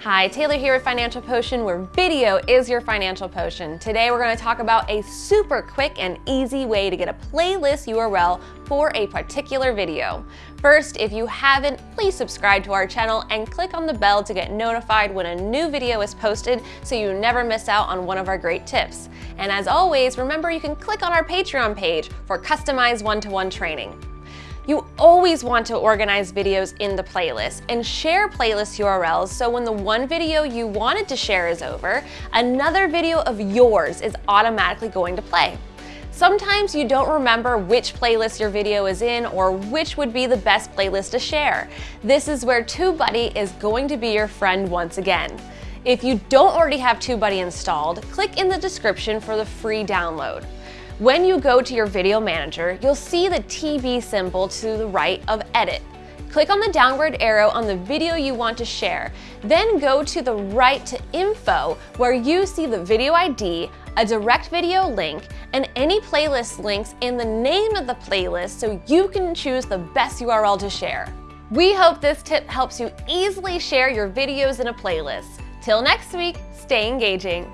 Hi, Taylor here with Financial Potion, where video is your financial potion. Today we're going to talk about a super quick and easy way to get a playlist URL for a particular video. First, if you haven't, please subscribe to our channel and click on the bell to get notified when a new video is posted so you never miss out on one of our great tips. And as always, remember you can click on our Patreon page for customized one-to-one -one training. You always want to organize videos in the playlist and share playlist URLs so when the one video you wanted to share is over, another video of yours is automatically going to play. Sometimes you don't remember which playlist your video is in or which would be the best playlist to share. This is where TubeBuddy is going to be your friend once again. If you don't already have TubeBuddy installed, click in the description for the free download. When you go to your video manager, you'll see the TV symbol to the right of Edit. Click on the downward arrow on the video you want to share. Then go to the right to Info, where you see the video ID, a direct video link, and any playlist links in the name of the playlist so you can choose the best URL to share. We hope this tip helps you easily share your videos in a playlist. Till next week, stay engaging.